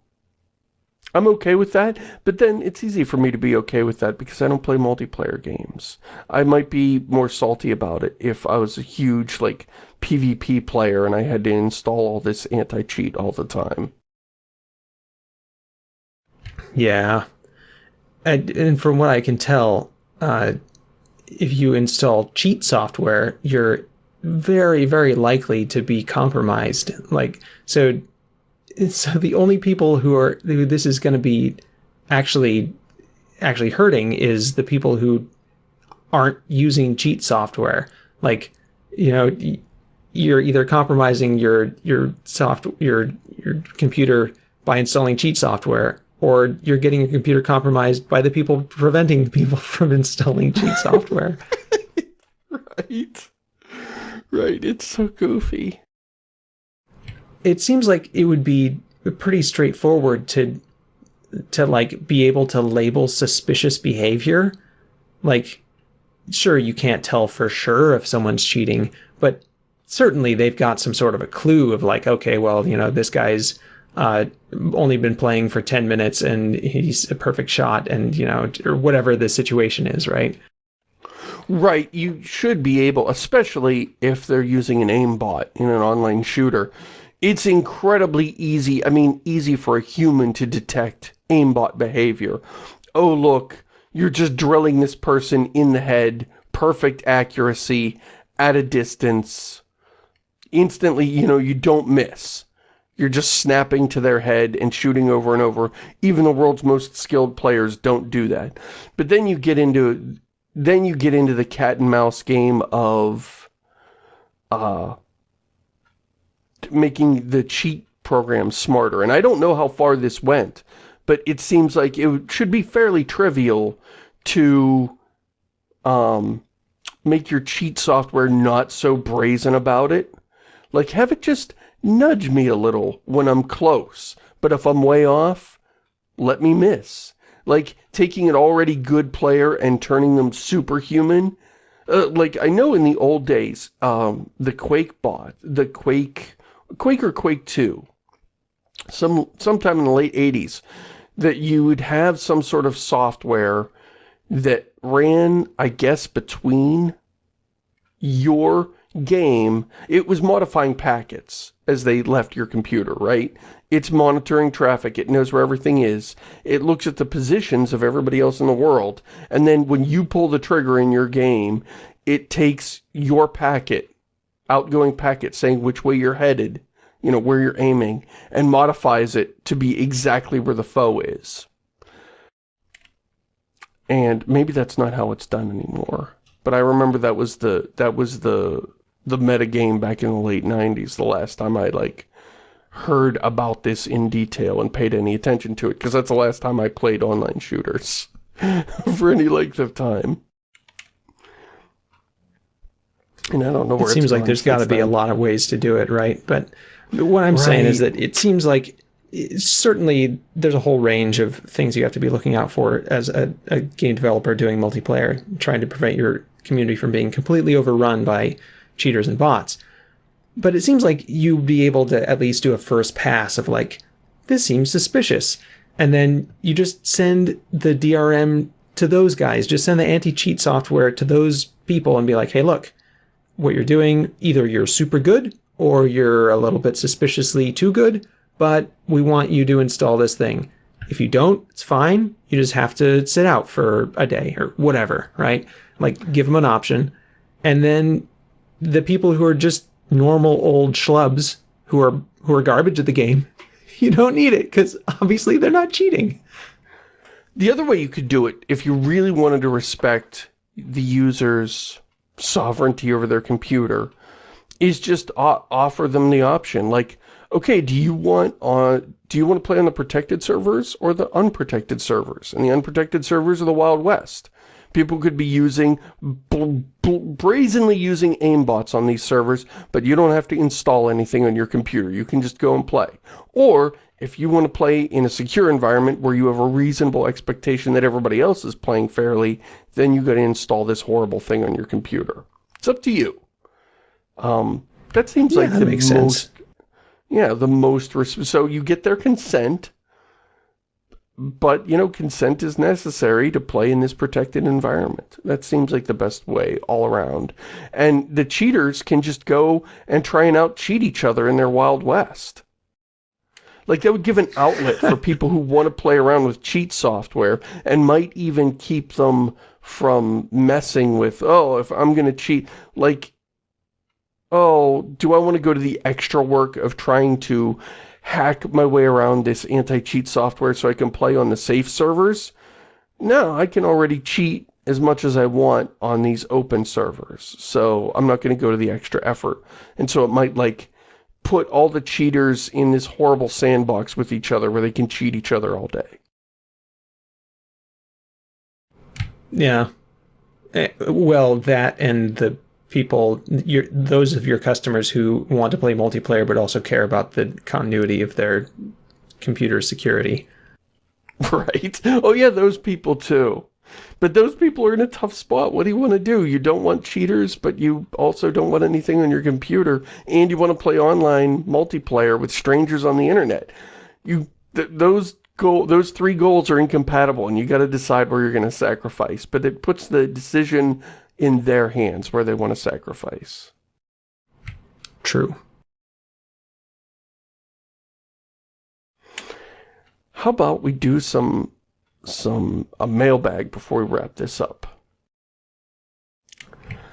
i'm okay with that but then it's easy for me to be okay with that because i don't play multiplayer games. I might be more salty about it if i was a huge like pvp player and i had to install all this anti-cheat all the time. Yeah. And, and from what i can tell uh, if you install cheat software, you're very, very likely to be compromised. Like, so, so *laughs* the only people who are, who this is going to be actually, actually hurting is the people who aren't using cheat software. Like, you know, you're either compromising your, your soft, your, your computer by installing cheat software or you're getting your computer compromised by the people preventing people *laughs* from installing cheat software. *laughs* right. Right, it's so goofy. It seems like it would be pretty straightforward to to like be able to label suspicious behavior. Like sure you can't tell for sure if someone's cheating, but certainly they've got some sort of a clue of like okay, well, you know, this guy's uh, only been playing for 10 minutes and he's a perfect shot and, you know, or whatever the situation is, right? Right, you should be able, especially if they're using an aimbot in an online shooter. It's incredibly easy, I mean, easy for a human to detect aimbot behavior. Oh, look, you're just drilling this person in the head, perfect accuracy, at a distance. Instantly, you know, you don't miss. You're just snapping to their head and shooting over and over. Even the world's most skilled players don't do that. But then you get into then you get into the cat and mouse game of uh making the cheat program smarter. And I don't know how far this went, but it seems like it should be fairly trivial to um make your cheat software not so brazen about it. Like have it just nudge me a little when I'm close. But if I'm way off, let me miss. Like, taking an already good player and turning them superhuman. Uh, like, I know in the old days, um, the Quake bot, the Quake, Quake or Quake 2, some sometime in the late 80s, that you would have some sort of software that ran, I guess, between your game, it was modifying packets as they left your computer, right? It's monitoring traffic. It knows where everything is. It looks at the positions of everybody else in the world. And then when you pull the trigger in your game, it takes your packet, outgoing packet saying which way you're headed, you know, where you're aiming, and modifies it to be exactly where the foe is. And maybe that's not how it's done anymore. But I remember that was the that was the the metagame back in the late 90s, the last time I, like, heard about this in detail and paid any attention to it, because that's the last time I played online shooters *laughs* for any length of time. And I don't know where it seems like there's got to be a lot of ways to do it, right? But what I'm right. saying is that it seems like certainly there's a whole range of things you have to be looking out for as a, a, game developer doing multiplayer, trying to prevent your community from being completely overrun by cheaters and bots. But it seems like you'd be able to at least do a first pass of like, this seems suspicious. And then you just send the DRM to those guys, just send the anti-cheat software to those people and be like, hey, look, what you're doing, either you're super good or you're a little bit suspiciously too good, but we want you to install this thing. If you don't, it's fine. You just have to sit out for a day or whatever, right? Like give them an option. And then the people who are just normal old schlubs who are who are garbage at the game, *laughs* you don't need it because obviously they're not cheating. The other way you could do it, if you really wanted to respect the user's sovereignty over their computer, is just offer them the option. Like, okay, do you want on do you want to play on the protected servers or the unprotected servers? And the unprotected servers are the Wild West. People could be using, brazenly using aimbots on these servers, but you don't have to install anything on your computer. You can just go and play. Or, if you want to play in a secure environment where you have a reasonable expectation that everybody else is playing fairly, then you got to install this horrible thing on your computer. It's up to you. Um, that seems yeah, like that the makes most, sense. Yeah, the most, so you get their consent, but, you know, consent is necessary to play in this protected environment. That seems like the best way all around. And the cheaters can just go and try and out-cheat each other in their Wild West. Like, that would give an outlet for people who want to play around with cheat software and might even keep them from messing with, oh, if I'm going to cheat, like, oh, do I want to go to the extra work of trying to hack my way around this anti-cheat software so I can play on the safe servers. No, I can already cheat as much as I want on these open servers. So I'm not going to go to the extra effort. And so it might like put all the cheaters in this horrible sandbox with each other where they can cheat each other all day. Yeah. Eh, well, that and the people, your, those of your customers who want to play multiplayer but also care about the continuity of their computer security. *laughs* Right. Oh yeah, those people too. But those people are in a tough spot. What do you want to do? You don't want cheaters, but you also don't want anything on your computer, and you want to play online multiplayer with strangers on the internet. You th those goal those three goals are incompatible, and you got to decide where you're going to sacrifice. But it puts the decision in their hands where they want to sacrifice. True. How about we do some some a mailbag before we wrap this up?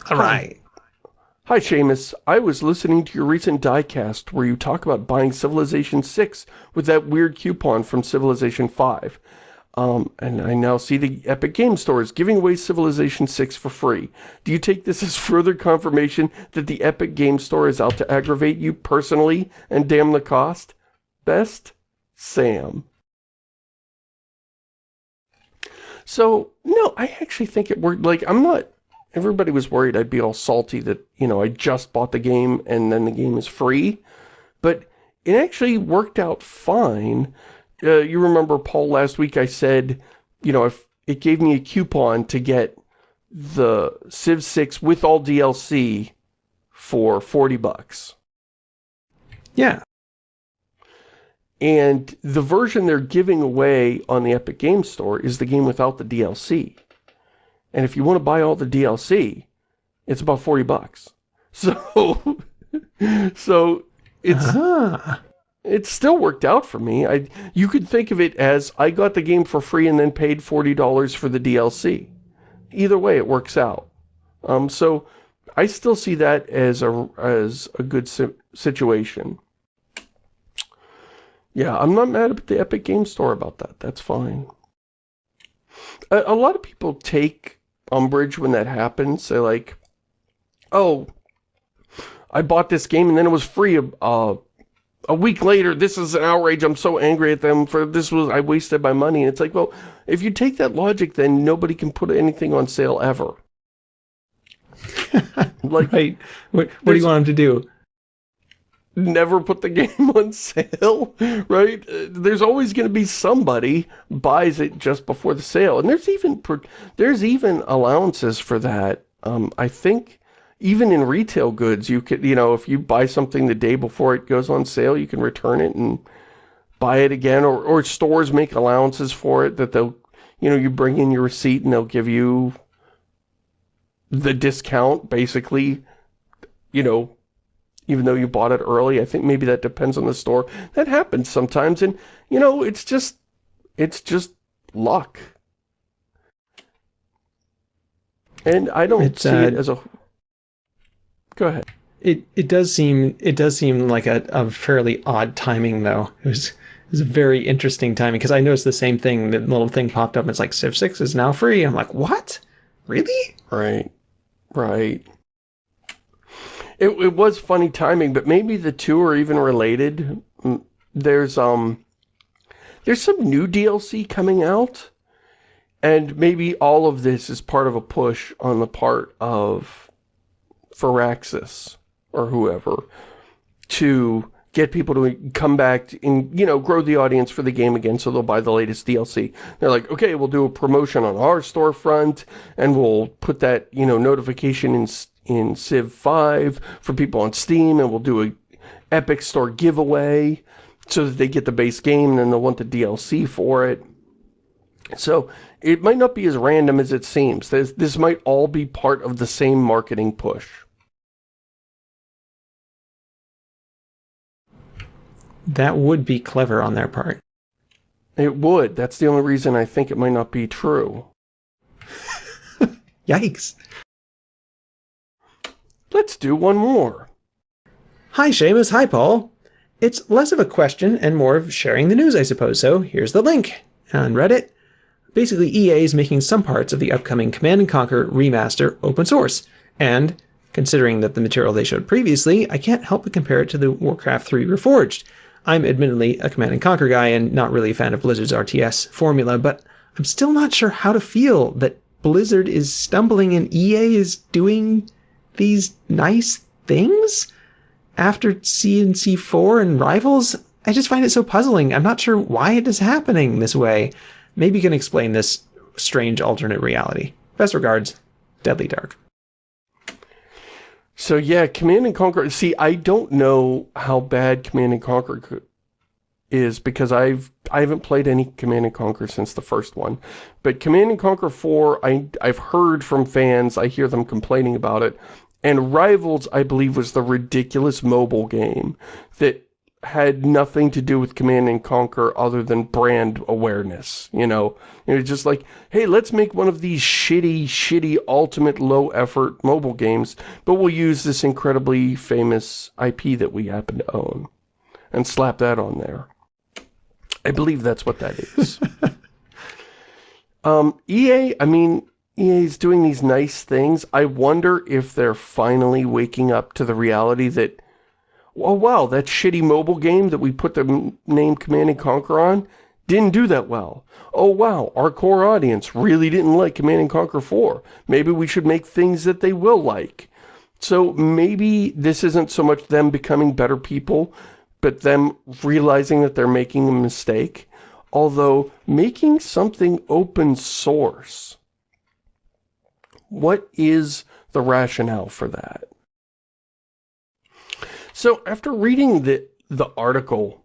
All right. Hi, Shamus. I was listening to your recent diecast where you talk about buying Civilization 6 with that weird coupon from Civilization 5. Um, and I now see the Epic Game Store is giving away Civilization 6 for free. Do you take this as *laughs* further confirmation that the Epic Game Store is out to aggravate you personally and damn the cost? Best, Sam. So, no, I actually think it worked. Like, I'm not... Everybody was worried I'd be all salty that, you know, I just bought the game and then the game is free. But it actually worked out fine uh, you remember, Paul, last week I said, you know, if it gave me a coupon to get the Civ 6 with all DLC for 40 bucks. Yeah. And the version they're giving away on the Epic Games Store is the game without the DLC. And if you want to buy all the DLC, it's about 40 bucks. *laughs* So, so it's, uh -huh it still worked out for me. I You could think of it as I got the game for free and then paid $40 for the DLC. Either way, it works out. Um, so I still see that as a, as a good si situation. Yeah, I'm not mad at the Epic Game Store about that. That's fine. A, a lot of people take umbrage when that happens. They're like, oh, I bought this game and then it was free uh, a week later, this is an outrage, I'm so angry at them for this was, I wasted my money. And it's like, well, if you take that logic, then nobody can put anything on sale ever. *laughs* like, right. What, what do you want them to do? Never put the *laughs* game on sale, right? There's always going to be somebody buys it just before the sale. And there's even, there's even allowances for that. Um, I think even in retail goods, you could, you know, if you buy something the day before it goes on sale, you can return it and buy it again. Or, or stores make allowances for it that they'll, you know, you bring in your receipt and they'll give you the discount, basically, you know, even though you bought it early. I think maybe that depends on the store. That happens sometimes. And, you know, it's just, it's just luck. And I don't it's, see uh, it as a Go ahead. It it does seem it does seem like a, a fairly odd timing though. It was it was a very interesting timing because I noticed the same thing. The little thing popped up. And it's like Civ Six is now free. I'm like, what? Really? Right. Right. It it was funny timing, but maybe the two are even related. There's um there's some new DLC coming out. And maybe all of this is part of a push on the part of Firaxis or whoever to get people to come back and, you know, grow the audience for the game again so they'll buy the latest DLC. They're like, okay, we'll do a promotion on our storefront and we'll put that, you know, notification in, in Civ 5 for people on Steam and we'll do a Epic Store giveaway so that they get the base game and then they'll want the DLC for it. So it might not be as random as it seems. This, this might all be part of the same marketing push. That would be clever on their part. It would. That's the only reason I think it might not be true. *laughs* Yikes. Let's do one more. Hi, Shamus. Hi, Paul. It's less of a question and more of sharing the news, I suppose, so here's the link. On Reddit, basically EA is making some parts of the upcoming Command & Conquer remaster open source, and considering that the material they showed previously, I can't help but compare it to the Warcraft 3 Reforged, I'm admittedly a Command and Conquer guy and not really a fan of Blizzard's RTS formula, but I'm still not sure how to feel that Blizzard is stumbling and EA is doing these nice things after CNC4 and Rivals. I just find it so puzzling. I'm not sure why it is happening this way. Maybe you can explain this strange alternate reality. Best regards, Deadly Dark. So yeah, Command and Conquer, see, I don't know how bad Command and Conquer is because I've I haven't played any Command and Conquer since the first one. But Command and Conquer 4, I I've heard from fans, I hear them complaining about it. And Rivals, I believe, was the ridiculous mobile game that had nothing to do with Command and Conquer other than brand awareness, you know? It was just like, hey, let's make one of these shitty, shitty, ultimate low-effort mobile games, but we'll use this incredibly famous IP that we happen to own and slap that on there. I believe that's what that is. *laughs* um, EA, I mean, Is doing these nice things. I wonder if they're finally waking up to the reality that oh wow, that shitty mobile game that we put the name Command & Conquer on didn't do that well. Oh wow, our core audience really didn't like Command & Conquer 4. Maybe we should make things that they will like. So maybe this isn't so much them becoming better people, but them realizing that they're making a mistake. Although, making something open source, what is the rationale for that? So after reading the, the article,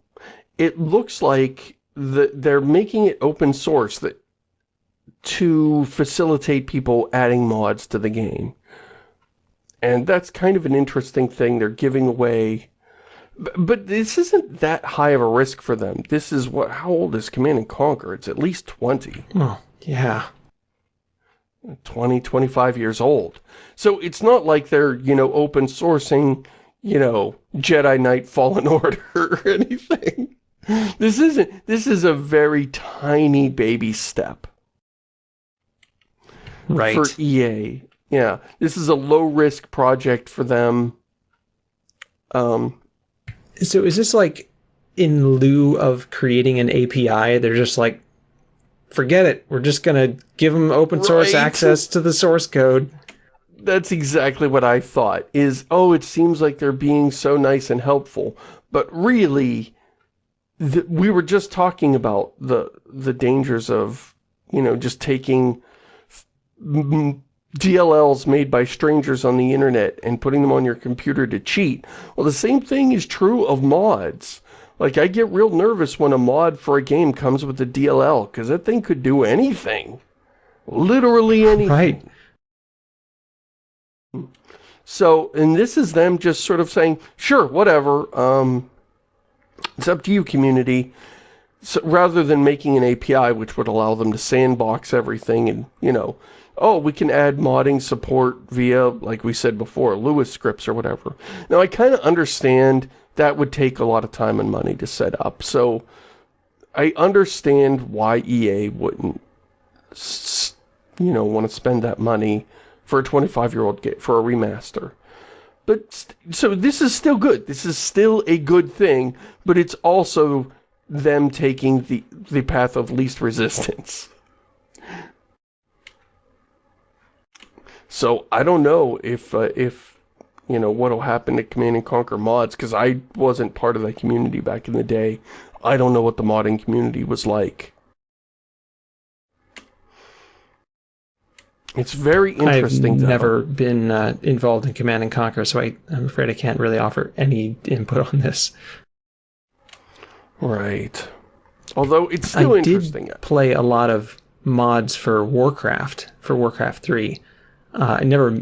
it looks like the, they're making it open source that, to facilitate people adding mods to the game. And that's kind of an interesting thing. They're giving away... But this isn't that high of a risk for them. This is what... How old is Command & Conquer? It's at least 20. Oh, yeah. 20, 25 years old. So it's not like they're, you know, open sourcing you know, Jedi Knight Fallen *laughs* Order or anything. This isn't, this is a very tiny baby step. Right. For EA. Yeah. This is a low risk project for them. Um, so is this like in lieu of creating an API, they're just like, forget it. We're just going to give them open source Right. access to the source code. that's exactly what I thought, is, oh, it seems like they're being so nice and helpful. But really, th we were just talking about the, the dangers of, you know, just taking DLLs made by strangers on the internet and putting them on your computer to cheat. Well, the same thing is true of mods. Like, I get real nervous when a mod for a game comes with a DLL, because that thing could do anything. Literally *laughs* anything. Right. So, and this is them just sort of saying, sure, whatever, um, it's up to you, community. So, rather than making an API which would allow them to sandbox everything and, you know, oh, we can add modding support via, like we said before, Lua scripts or whatever. Now, I kind of understand that would take a lot of time and money to set up, so I understand why EA wouldn't, you know, want to spend that money for a 25-year-old game, for a remaster. But, so this is still good. This is still a good thing, but it's also them taking the, the path of least resistance. So, I don't know if, uh, if, you know, what'll happen to Command and Conquer mods, because I wasn't part of that community back in the day. I don't know what the modding community was like. It's very interesting, I've though. never been uh, involved in Command and Conquer, so I, I'm afraid I can't really offer any input on this. Right. Although it's still I interesting. did play a lot of mods for Warcraft, for Warcraft 3. Uh, I never,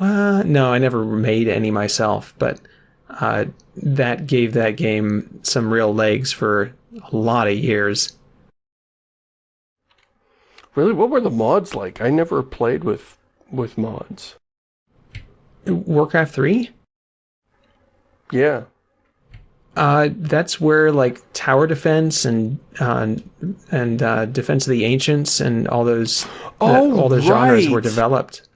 well, no, I never made any myself, but uh, that gave that game some real legs for a lot of years. Really, what were the mods like? I never played with with mods. Warcraft 3? Yeah. Uh, that's where like tower defense and uh, and uh, defense of the ancients and all those Oh, all those genres were developed.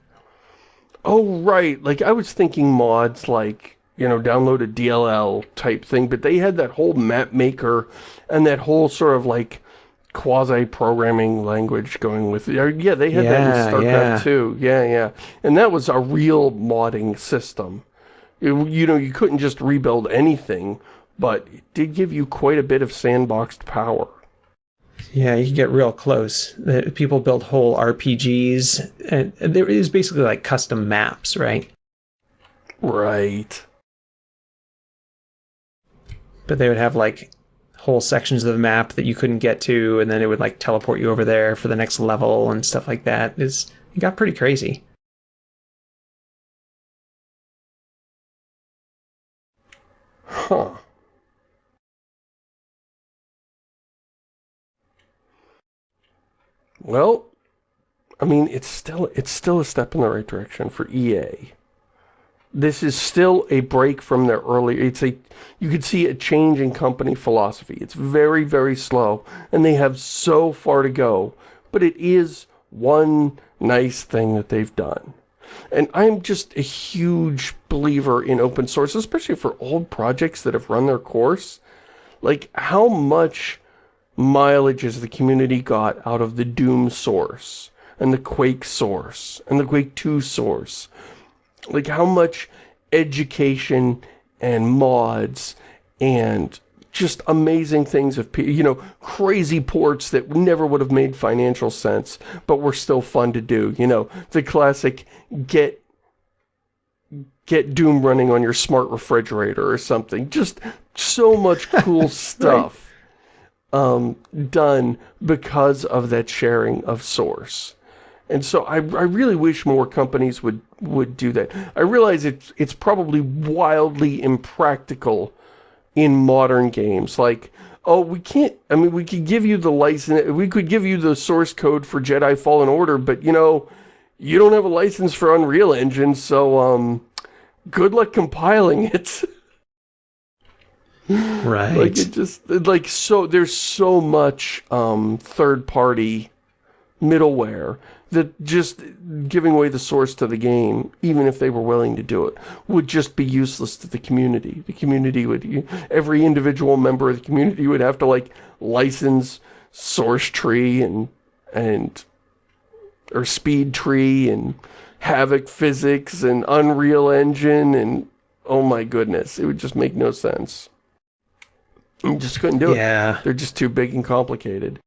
Oh, right. Like, I was thinking mods like, you know, download a DLL type thing, but they had that whole map maker and that whole sort of like quasi-programming language going with it. Yeah, they had that in StarCraft yeah. too. Yeah, yeah. And that was a real modding system. You, you know, you couldn't just rebuild anything, but it did give you quite a bit of sandboxed power. Yeah, you can get real close. People build whole RPGs, and there is basically like custom maps, right? Right. But they would have like whole sections of the map that you couldn't get to, and then it would like teleport you over there for the next level and stuff like that. It's, it got pretty crazy. Huh. Well, I mean, it's still it's still a step in the right direction for EA. This is still a break from their early. It's a you could see a change in company philosophy. It's very very slow, and they have so far to go. But it is one nice thing that they've done. And I'm just a huge believer in open source, especially for old projects that have run their course. Like, how much mileage has the community got out of the Doom source, and the Quake source, and the Quake 2 source? Like, how much education and mods and just amazing things of, you know, crazy ports that never would have made financial sense, but were still fun to do. You know, the classic get get Doom running on your smart refrigerator or something. Just so much cool *laughs* stuff um, done because of that sharing of source. And so I, I really wish more companies would, would do that. I realize it's, it's probably wildly impractical in modern games. Like, oh, we can't, I mean, we could give you the license, we could give you the source code for Jedi Fallen Order, but, you know, you don't have a license for Unreal Engine, so, um, good luck compiling it. *laughs* Right. like, it just, like, so, there's so much, um, third-party middleware that just giving away the source to the game, even if they were willing to do it, would just be useless to the community. The community would, every individual member of the community would have to like license source tree and, and, or speed tree and Havok physics and Unreal Engine and, oh my goodness, it would just make no sense. You just couldn't do yeah. it. Yeah. They're just too big and complicated.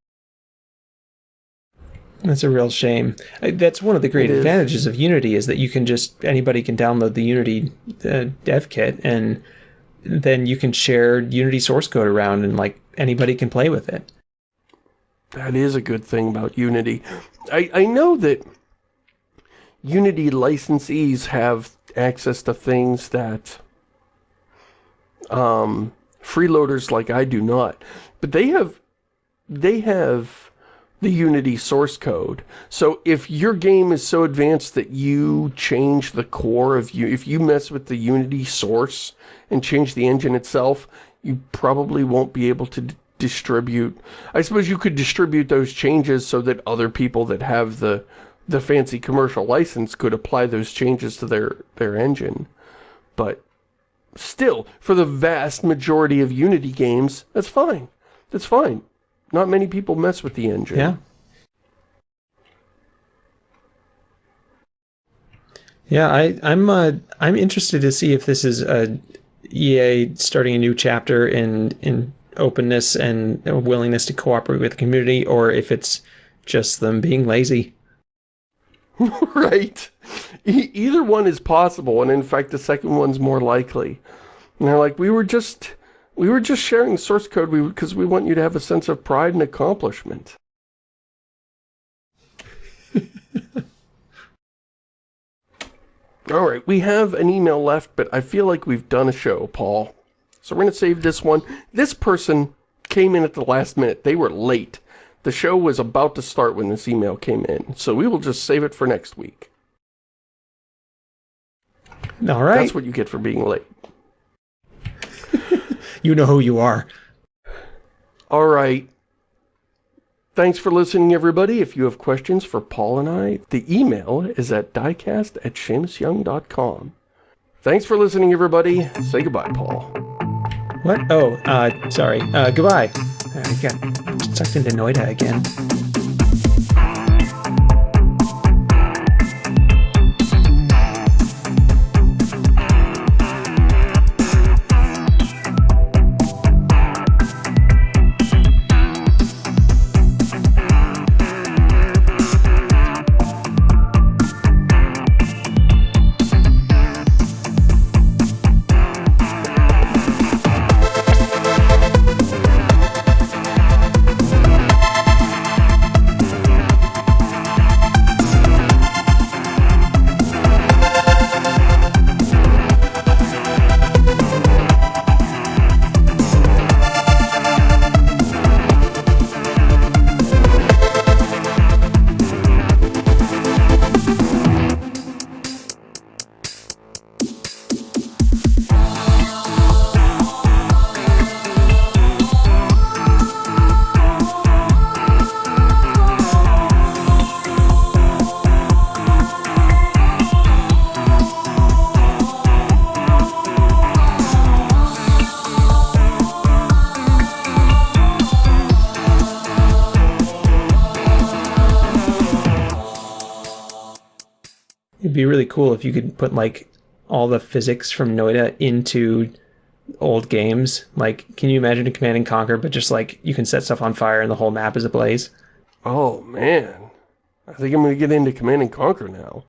That's a real shame. That's one of the great advantages of Unity is that you can just anybody can download the Unity uh, dev kit and then you can share Unity source code around and like anybody can play with it. That is a good thing about Unity. I, I know that Unity licensees have access to things that um, freeloaders like I do not. But they have they have the Unity source code. So if your game is so advanced that you change the core of you, if you mess with the Unity source and change the engine itself, you probably won't be able to distribute. I suppose you could distribute those changes so that other people that have the the fancy commercial license could apply those changes to their their engine. But still, for the vast majority of Unity games, that's fine. That's fine. Not many people mess with the engine. Yeah. Yeah, I, I'm uh, I'm interested to see if this is a EA starting a new chapter in in openness and willingness to cooperate with the community, or if it's just them being lazy. *laughs* right. E either one is possible, and in fact, the second one's more likely. And they're like, we were just we were just sharing source code we because we, we want you to have a sense of pride and accomplishment. *laughs* All right, we have an email left, but I feel like we've done a show, Paul. So we're going to save this one. This person came in at the last minute. They were late. The show was about to start when this email came in, so we will just save it for next week. All right. That's what you get for being late. *laughs* You know who you are. All right. Thanks for listening, everybody. If you have questions for Paul and I, the email is at diecast at ShamusYoung.com. Thanks for listening, everybody. Say goodbye, Paul. What? Oh, uh, sorry. Uh, goodbye. I got sucked into Noita again. Cool if you could put like all the physics from Noita into old games. Like, can you imagine a Command and Conquer, but just like you can set stuff on fire and the whole map is ablaze? Oh man, I think I'm gonna get into Command and Conquer now.